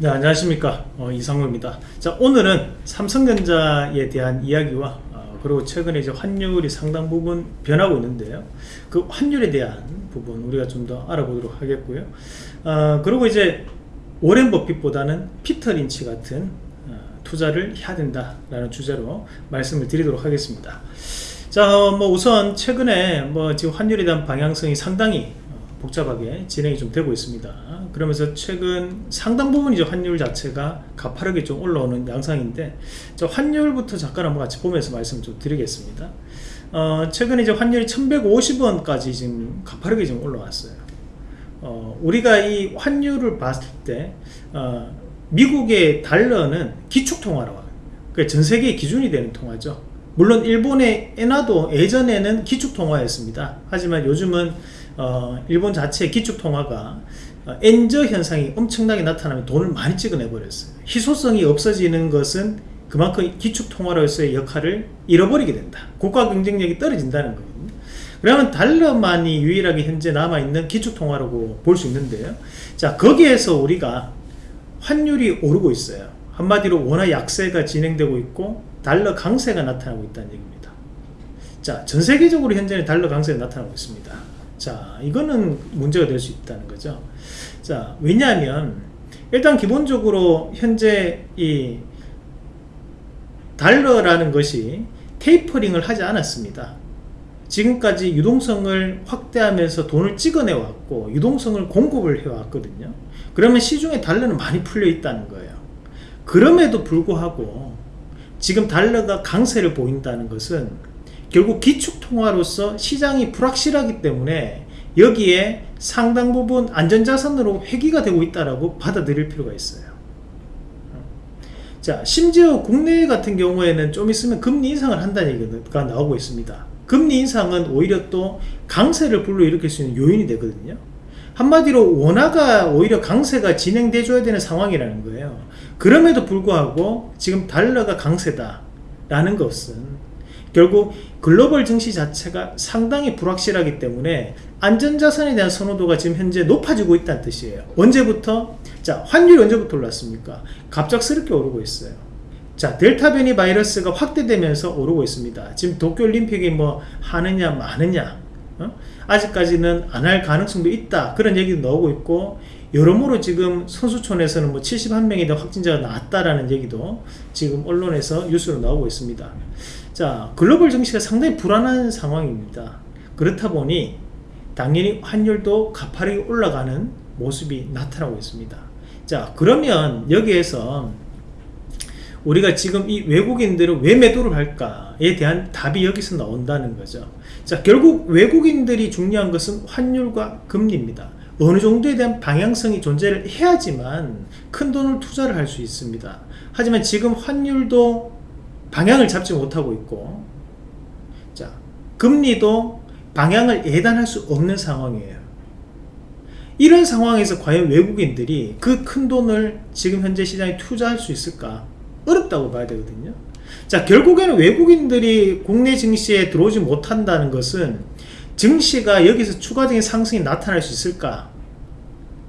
네 안녕하십니까. 어, 이상호입니다. 자 오늘은 삼성전자에 대한 이야기와 어, 그리고 최근에 이제 환율이 상당 부분 변하고 있는데요. 그 환율에 대한 부분 우리가 좀 더 알아보도록 하겠고요. 어, 그리고 이제 오렌 버핏보다는 피터 린치 같은 어, 투자를 해야 된다라는 주제로 말씀을 드리도록 하겠습니다. 자 뭐 우선 최근에 뭐 지금 환율에 대한 방향성이 상당히 복잡하게 진행이 좀 되고 있습니다. 그러면서 최근 상당 부분 이제 환율 자체가 가파르게 좀 올라오는 양상인데 저 환율부터 잠깐 한번 같이 보면서 말씀 좀 드리겠습니다. 어, 최근에 이제 환율이 1150원까지 지금 가파르게 지금 올라왔어요. 어, 우리가 이 환율을 봤을 때 어, 미국의 달러는 기축통화라고 합니다 그러니까 전 세계의 기준이 되는 통화죠 물론 일본의 엔화도 예전에는 기축통화였습니다. 하지만 요즘은 어, 일본 자체의 기축통화가 어, 엔저 현상이 엄청나게 나타나면 돈을 많이 찍어내 버렸어요. 희소성이 없어지는 것은 그만큼 기축통화로서의 역할을 잃어버리게 된다. 국가 경쟁력이 떨어진다는 거거든요 그러면 달러만이 유일하게 현재 남아있는 기축통화라고 볼 수 있는데요. 자 거기에서 우리가 환율이 오르고 있어요. 한마디로 원화 약세가 진행되고 있고 달러 강세가 나타나고 있다는 얘기입니다. 자 전 세계적으로 현재는 달러 강세가 나타나고 있습니다. 자 이거는 문제가 될 수 있다는 거죠. 자 왜냐하면 일단 기본적으로 현재 이 달러라는 것이 테이퍼링을 하지 않았습니다. 지금까지 유동성을 확대하면서 돈을 찍어내 왔고 유동성을 공급을 해 왔거든요. 그러면 시중에 달러는 많이 풀려 있다는 거예요. 그럼에도 불구하고 지금 달러가 강세를 보인다는 것은 결국 기축통화로서 시장이 불확실하기 때문에 여기에 상당 부분 안전자산으로 회귀가 되고 있다고 받아들일 필요가 있어요. 자 심지어 국내 같은 경우에는 좀 있으면 금리 인상을 한다는 얘기가 나오고 있습니다. 금리 인상은 오히려 또 강세를 불러일으킬 수 있는 요인이 되거든요 한마디로 원화가 오히려 강세가 진행돼 줘야 되는 상황이라는 거예요 그럼에도 불구하고 지금 달러가 강세다 라는 것은 결국 글로벌 증시 자체가 상당히 불확실하기 때문에 안전자산에 대한 선호도가 지금 현재 높아지고 있다는 뜻이에요 언제부터? 자 환율이 언제부터 올랐습니까? 갑작스럽게 오르고 있어요 자 델타 변이 바이러스가 확대되면서 오르고 있습니다 지금 도쿄올림픽이 뭐 하느냐 마느냐 어? 아직까지는 안 할 가능성도 있다. 그런 얘기도 나오고 있고 여러모로 지금 선수촌에서는 뭐 71명이 대 확진자가 나왔다라는 얘기도 지금 언론에서 뉴스로 나오고 있습니다. 자 글로벌 증시가 상당히 불안한 상황입니다. 그렇다 보니 당연히 환율도 가파르게 올라가는 모습이 나타나고 있습니다. 자 그러면 여기에서 우리가 지금 이 외국인들은 왜 매도를 할까에 대한 답이 여기서 나온다는 거죠 자 결국 외국인들이 중요한 것은 환율과 금리입니다. 어느 정도에 대한 방향성이 존재를 해야지만 큰 돈을 투자를 할 수 있습니다. 하지만 지금 환율도 방향을 잡지 못하고 있고 자 금리도 방향을 예단할 수 없는 상황이에요. 이런 상황에서 과연 외국인들이 그 큰 돈을 지금 현재 시장에 투자할 수 있을까? 어렵다고 봐야 되거든요 자 결국에는 외국인들이 국내 증시에 들어오지 못한다는 것은 증시가 여기서 추가적인 상승이 나타날 수 있을까?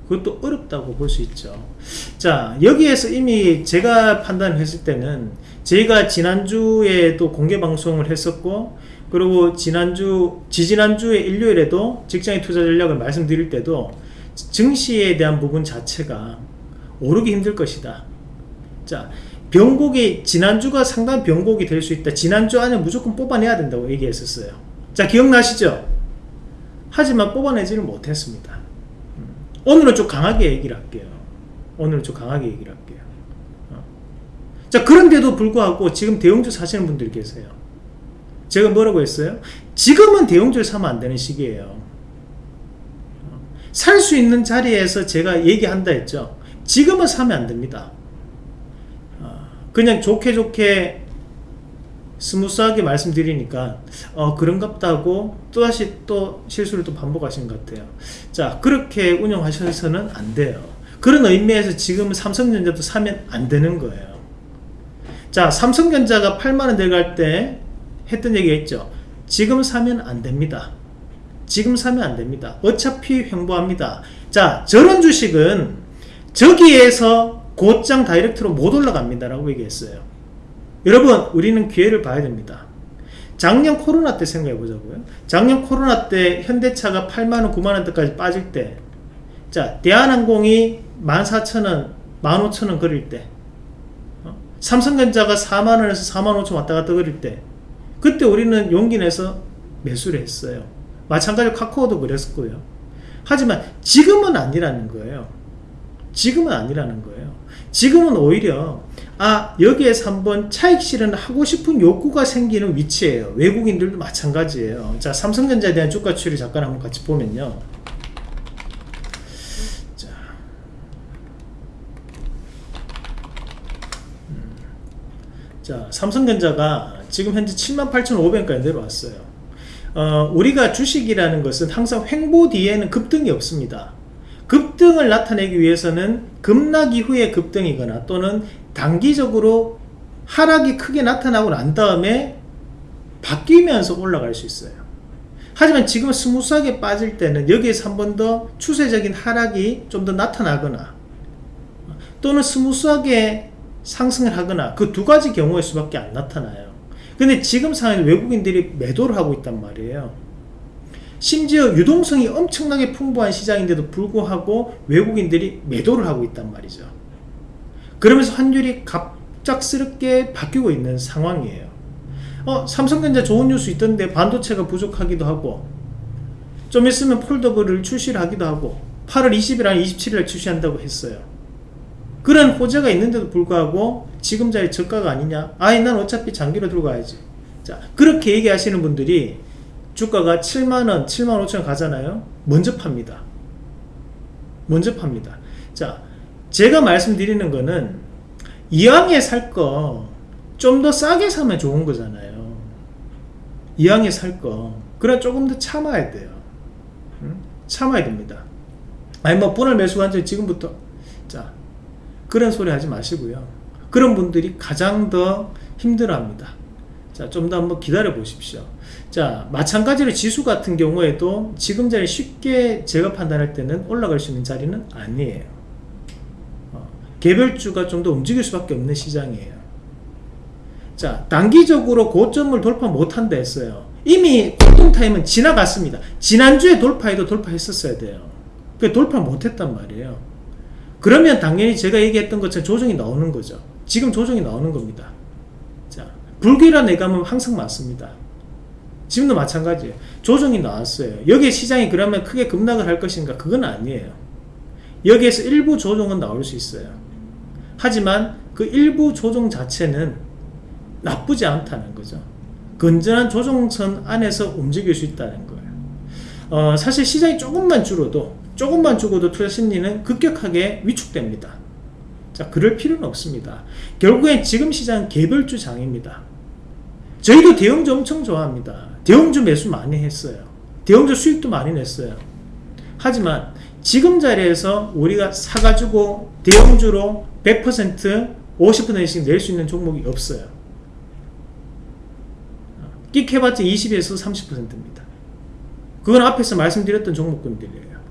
그것도 어렵다고 볼 수 있죠. 자 여기에서 이미 제가 판단했을 때는 저희가 지난주에도 공개방송을 했었고 그리고 지난주 지지난주에 일요일에도 직장인 투자 전략을 말씀드릴 때도 증시에 대한 부분 자체가 오르기 힘들 것이다. 자 변곡이 지난주가 상당히 변곡이 될 수 있다. 지난주 안에 무조건 뽑아내야 된다고 얘기했었어요. 자 기억나시죠? 하지만 뽑아내지를 못했습니다. 오늘은 좀 강하게 얘기를 할게요. 오늘은 좀 강하게 얘기를 할게요. 어. 자 그런데도 불구하고 지금 대형주 사시는 분들이 계세요. 제가 뭐라고 했어요? 지금은 대형주를 사면 안 되는 시기예요. 어. 살수 있는 자리에서 제가 얘기한다 했죠? 지금은 사면 안 됩니다. 어. 그냥 좋게 좋게 smooth하게 말씀드리니까 어 그런갑다 하고 또다시 또 실수를 또 반복하신 것 같아요. 자 그렇게 운영하셔서는 안 돼요. 그런 의미에서 지금 삼성전자도 사면 안 되는 거예요. 자 삼성전자가 8만원 내려갈 때 했던 얘기 했죠. 지금 사면 안 됩니다. 지금 사면 안 됩니다. 어차피 횡보합니다. 자 저런 주식은 저기에서 곧장 direct로 못 올라갑니다라고 얘기했어요. 여러분 우리는 기회를 봐야 됩니다. 작년 코로나 때 생각해 보자고요. 작년 코로나 때 현대차가 8만원, 9만원 대까지 빠질 때, 자, 대한항공이 14,000원, 15,000원 그릴 때, 어? 삼성전자가 4만원에서 4만 5천 왔다 갔다 그릴 때, 그때 우리는 용기 내서 매수를 했어요. 마찬가지로 카카오도 그랬었고요. 하지만 지금은 아니라는 거예요. 지금은 아니라는 거예요. 지금은 오히려 아 여기에서 한번 차익 실현 하고 싶은 욕구가 생기는 위치예요. 외국인들도 마찬가지예요. 자 삼성전자에 대한 주가 추이를 잠깐 한번 같이 보면요. 자, 음. 자 삼성전자가 지금 현재 78,500원까지 내려왔어요. 어, 우리가 주식이라는 것은 항상 횡보 뒤에는 급등이 없습니다 급등을 나타내기 위해서는 급락 이후의 급등이거나 또는 단기적으로 하락이 크게 나타나고 난 다음에 바뀌면서 올라갈 수 있어요. 하지만 지금 smooth하게 빠질 때는 여기에서 한 번 더 추세적인 하락이 좀 더 나타나거나 또는 smooth하게 상승을 하거나 그 두 가지 경우일 수밖에 안 나타나요. 근데 지금 상황에 외국인들이 매도를 하고 있단 말이에요 심지어 유동성이 엄청나게 풍부한 시장인데도 불구하고 외국인들이 매도를 하고 있단 말이죠. 그러면서 환율이 갑작스럽게 바뀌고 있는 상황이에요. 어, 삼성전자 좋은 뉴스 있던데 반도체가 부족하기도 하고 좀 있으면 폴더블을 출시를 하기도 하고 8월 20일 아니 27일 출시한다고 했어요. 그런 호재가 있는데도 불구하고 지금 자리 저가가 아니냐? 아이 난 어차피 장기로 들고 가야지. 자 그렇게 얘기하시는 분들이 주가가 7만원 7만 5천 가잖아요. 먼저 팝니다. 먼저 팝니다. 자 제가 말씀드리는 거는 이왕에 살 거 좀 더 싸게 사면 좋은 거잖아요. 이왕에 살 거. 그래 조금 더 참아야 돼요. 응? 참아야 됩니다. 아니 뭐 분할 매수가 한지 지금부터. 자 그런 소리 하지 마시고요. 그런 분들이 가장 더 힘들어 합니다 자 좀 더 한번 기다려 보십시오. 자 마찬가지로 지수 같은 경우에도 지금 자리 쉽게 제가 판단할 때는 올라갈 수 있는 자리는 아니에요. 개별주가 좀 더 움직일 수밖에 없는 시장이에요. 자 단기적으로 고점을 돌파 못한다 했어요. 이미 고통타임은 지나갔습니다. 지난주에 돌파해도 돌파했었어야 돼요. 그 돌파 못했단 말이에요. 그러면 당연히 제가 얘기했던 것처럼 조정이 나오는 거죠. 지금 조정이 나오는 겁니다. 자 불길한 예감은 항상 맞습니다 지금도 마찬가지예요 조정이 나왔어요 여기에 시장이 그러면 크게 급락을 할 것인가 그건 아니에요 여기에서 일부 조정은 나올 수 있어요 하지만 그 일부 조정 자체는 나쁘지 않다는 거죠. 건전한 조정선 안에서 움직일 수 있다는 거예요. 어, 사실 시장이 조금만 줄어도 조금만 죽어도 투자 심리는 급격하게 위축됩니다. 자, 그럴 필요는 없습니다. 결국엔 지금 시장은 개별주 장입니다. 저희도 대형주 엄청 좋아합니다. 대형주 매수 많이 했어요. 대형주 수익도 많이 냈어요. 하지만 지금 자리에서 우리가 사가지고 대형주로 100% 50%씩 낼 수 있는 종목이 없어요. 끽 해봤자 20에서 30%입니다. 그건 앞에서 말씀드렸던 종목군들이에요.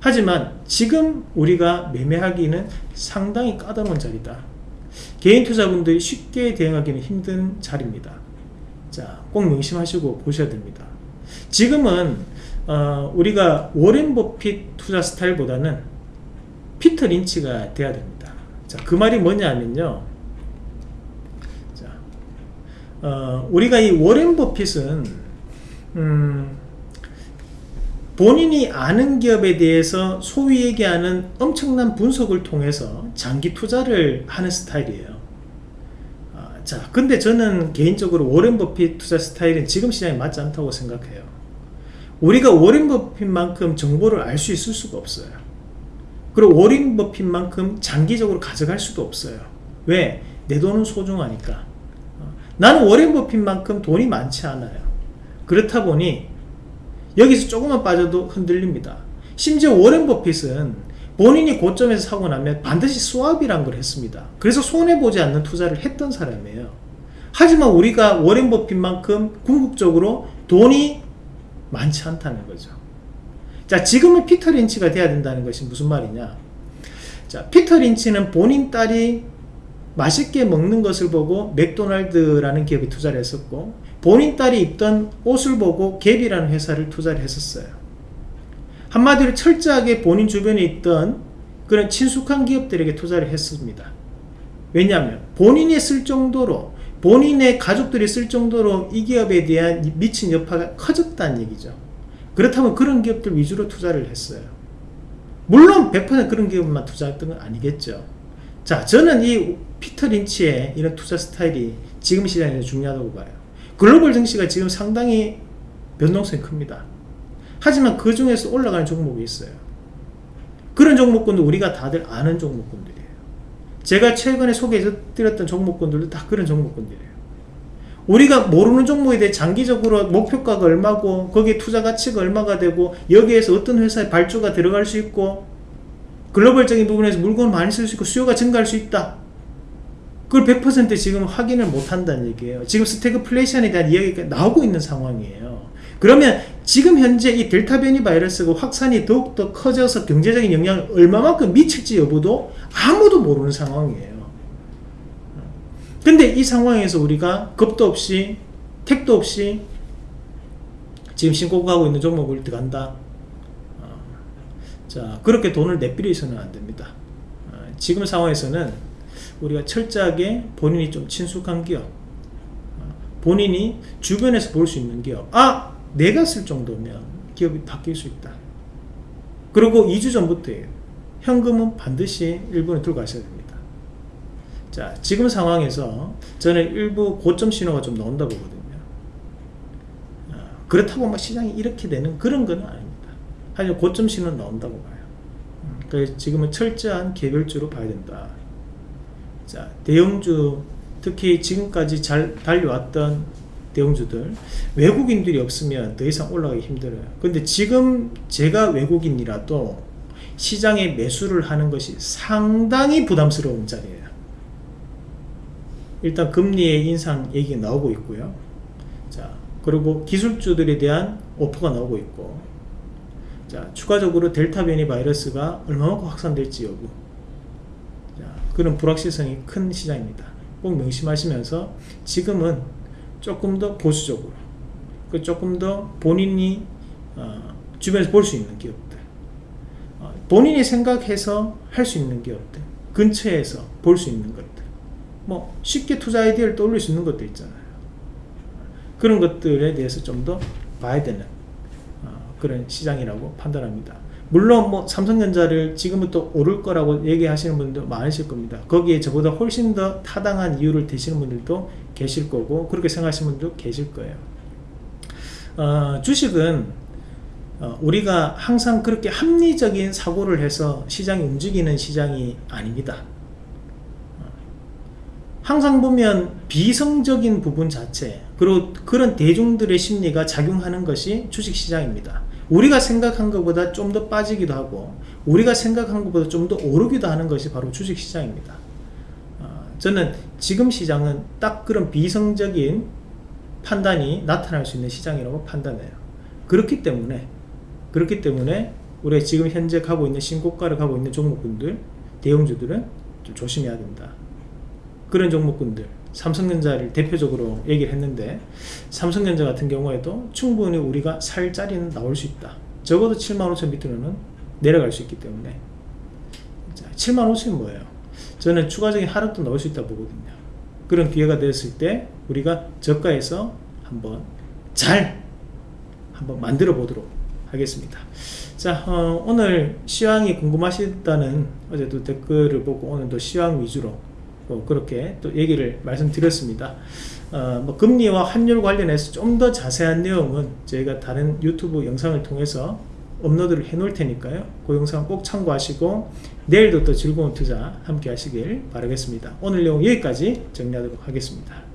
하지만 지금 우리가 매매하기는 상당히 까다로운 자리다. 개인 투자분들이 쉽게 대응하기는 힘든 자리입니다. 자, 꼭 명심하시고 보셔야 됩니다. 지금은 어, 우리가 워렌 버핏 투자 스타일보다는 피터 린치가 돼야 됩니다. 자, 그 말이 뭐냐면요. 자, 어, 우리가 이 워렌 버핏은 음, 본인이 아는 기업에 대해서 소위 얘기하는 엄청난 분석을 통해서 장기 투자를 하는 스타일이에요. 아, 자, 근데 저는 개인적으로 워렌 버핏 투자 스타일은 지금 시장에 맞지 않다고 생각해요. 우리가 워렌 버핏만큼 정보를 알 수 있을 수가 없어요. 그리고 워렌 버핏만큼 장기적으로 가져갈 수도 없어요. 왜? 내 돈은 소중하니까. 어, 나는 워렌 버핏만큼 돈이 많지 않아요. 그렇다 보니 여기서 조금만 빠져도 흔들립니다. 심지어 워렌 버핏은 본인이 고점에서 사고 나면 반드시 수압이란 걸 했습니다. 그래서 손해보지 않는 투자를 했던 사람이에요. 하지만 우리가 워렌 버핏만큼 궁극적으로 돈이 많지 않다는 거죠. 자, 지금은 피터 린치가 돼야 된다는 것이 무슨 말이냐? 자, 피터 린치는 본인 딸이 맛있게 먹는 것을 보고 맥도날드라는 기업에 투자를 했었고 본인 딸이 입던 옷을 보고 갭이라는 회사를 투자를 했었어요. 한마디로 철저하게 본인 주변에 있던 그런 친숙한 기업들에게 투자를 했습니다. 왜냐하면 본인이 쓸 정도로 본인의 가족들이 쓸 정도로 이 기업에 대한 미친 여파가 커졌다는 얘기죠. 그렇다면 그런 기업들 위주로 투자를 했어요. 물론 100% 그런 기업만 투자했던 건 아니겠죠. 자, 저는 이 피터 린치의 이런 투자 스타일이 지금 시장에서 중요하다고 봐요. 글로벌 증시가 지금 상당히 변동성이 큽니다. 하지만 그 중에서 올라가는 종목이 있어요. 그런 종목군도 우리가 다들 아는 종목군들이에요. 제가 최근에 소개해드렸던 종목군들도 다 그런 종목군들이에요. 우리가 모르는 종목에 대해 장기적으로 목표가가 얼마고 거기에 투자 가치가 얼마가 되고 여기에서 어떤 회사의 발주가 들어갈 수 있고 글로벌적인 부분에서 물건을 많이 쓸 수 있고 수요가 증가할 수 있다. 그걸 100% 지금 확인을 못 한다는 얘기예요. 지금 스태그플레이션에 대한 이야기가 나오고 있는 상황이에요. 그러면 지금 현재 이 델타 변이 바이러스가 확산이 더욱더 커져서 경제적인 영향을 얼마만큼 미칠지 여부도 아무도 모르는 상황이에요. 근데 이 상황에서 우리가 겁도 없이 택도 없이 지금 신고가고 있는 종목을 들어간다. 어, 자 그렇게 돈을 내비려서는 안 됩니다. 어, 지금 상황에서는 우리가 철저하게 본인이 좀 친숙한 기업, 어, 본인이 주변에서 볼 수 있는 기업, 아 내가 쓸 정도면 기업이 바뀔 수 있다. 그리고 2주 전부터예요. 현금은 반드시 일본에 들고 가셔야 됩니다. 자, 지금 상황에서 저는 일부 고점 신호가 좀 나온다 보거든요. 아, 그렇다고 막 시장이 이렇게 되는 그런 건 아닙니다. 하지만 고점 신호는 나온다고 봐요. 음, 그래서 지금은 철저한 개별주로 봐야 된다. 자, 대형주 특히 지금까지 잘 달려왔던 대형주들 외국인들이 없으면 더 이상 올라가기 힘들어요. 근데 지금 제가 외국인이라도 시장에 매수를 하는 것이 상당히 부담스러운 자리예요. 일단 금리의 인상 얘기가 나오고 있고요. 자 그리고 기술주들에 대한 오퍼가 나오고 있고 자 추가적으로 델타 변이 바이러스가 얼마만큼 확산될지 여부. 자, 그런 불확실성이 큰 시장입니다. 꼭 명심하시면서 지금은 조금 더 보수적으로 그 조금 더 본인이 어, 주변에서 볼 수 있는 기업들 어, 본인이 생각해서 할 수 있는 기업들 근처에서 볼 수 있는 것들 뭐 쉽게 투자 아이디어를 떠올릴 수 있는 것들 있잖아요. 그런 것들에 대해서 좀 더 봐야 되는 어, 그런 시장이라고 판단합니다. 물론 뭐 삼성전자를 지금부터 오를 거라고 얘기하시는 분도 많으실 겁니다. 거기에 저보다 훨씬 더 타당한 이유를 대시는 분들도 계실 거고 그렇게 생각하시는 분도 계실 거예요. 어, 주식은 어, 우리가 항상 그렇게 합리적인 사고를 해서 시장이 움직이는 시장이 아닙니다. 어, 항상 보면 비성적인 부분 자체 그리고 그런 대중들의 심리가 작용하는 것이 주식시장입니다. 우리가 생각한 것보다 좀 더 빠지기도 하고 우리가 생각한 것보다 좀 더 오르기도 하는 것이 바로 주식시장입니다 저는 지금 시장은 딱 그런 비성적인 판단이 나타날 수 있는 시장이라고 판단해요. 그렇기 때문에 그렇기 때문에 우리가 지금 현재 가고 있는 신고가를 가고 있는 종목군들 대형주들은 좀 조심해야 된다. 그런 종목군들 삼성전자를 대표적으로 얘기를 했는데 삼성전자 같은 경우에도 충분히 우리가 살 자리는 나올 수 있다. 적어도 7만 5천 밑으로는 내려갈 수 있기 때문에 자, 7만 5천이 뭐예요? 저는 추가적인 하락도 나올 수 있다 보거든요. 그런 기회가 됐을 때 우리가 저가에서 한번 잘 한번 만들어 보도록 하겠습니다. 자 어, 오늘 시황이 궁금하시다는 어제도 댓글을 보고 오늘도 시황 위주로 어, 그렇게 또 얘기를 말씀드렸습니다. 어, 뭐 금리와 환율 관련해서 좀 더 자세한 내용은 저희가 다른 유튜브 영상을 통해서 업로드를 해 놓을 테니까요. 그 영상 꼭 참고하시고 내일도 또 즐거운 투자 함께 하시길 바라겠습니다. 오늘 내용 여기까지 정리하도록 하겠습니다